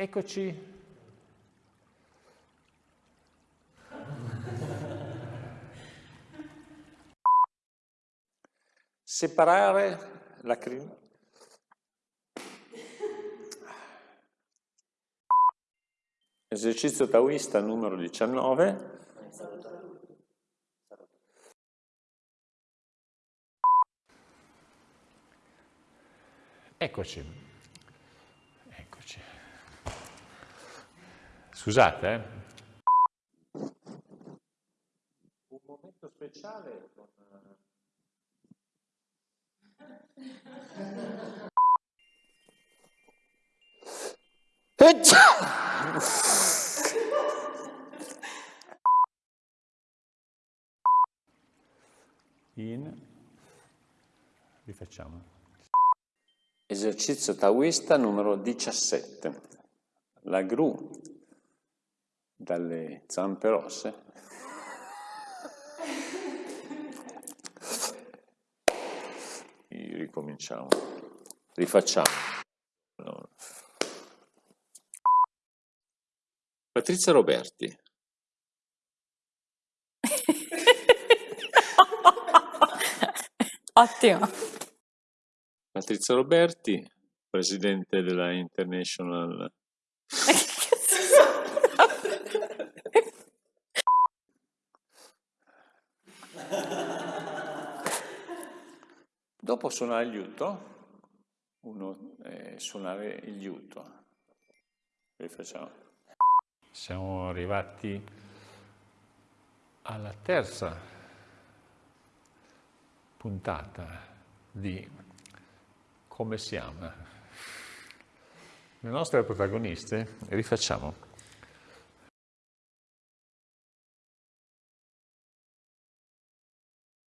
Eccoci. Separare la crina. Esercizio taoista numero 19. Eccoci. Eccoci. Scusate, eh. Un momento speciale con... In, rifacciamo. Esercizio taoista numero 17. La gru dalle zampe rosse. Ricominciamo. Rifacciamo. No. Patrizia Roberti. Ottimo. Patrizia Roberti, presidente della International Dopo suonare il liuto, uno eh, suonare il liuto. Rifacciamo. Siamo arrivati alla terza puntata di Come siamo. Le nostre protagoniste, rifacciamo.